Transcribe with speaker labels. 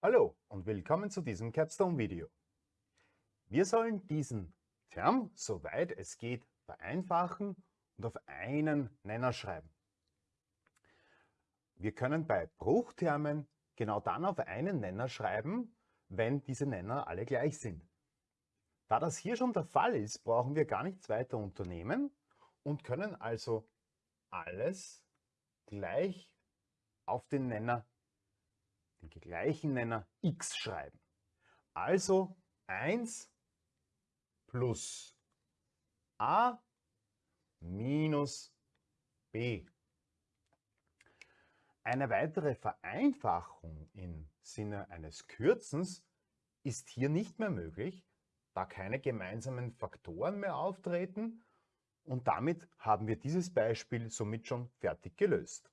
Speaker 1: Hallo und willkommen zu diesem Capstone-Video. Wir sollen diesen Term, soweit es geht, vereinfachen und auf einen Nenner schreiben. Wir können bei Bruchtermen genau dann auf einen Nenner schreiben, wenn diese Nenner alle gleich sind. Da das hier schon der Fall ist, brauchen wir gar nichts weiter unternehmen und können also alles gleich auf den Nenner den gleichen Nenner x schreiben. Also 1 plus a minus b. Eine weitere Vereinfachung im Sinne eines Kürzens ist hier nicht mehr möglich, da keine gemeinsamen Faktoren mehr auftreten und damit haben wir dieses Beispiel somit schon fertig gelöst.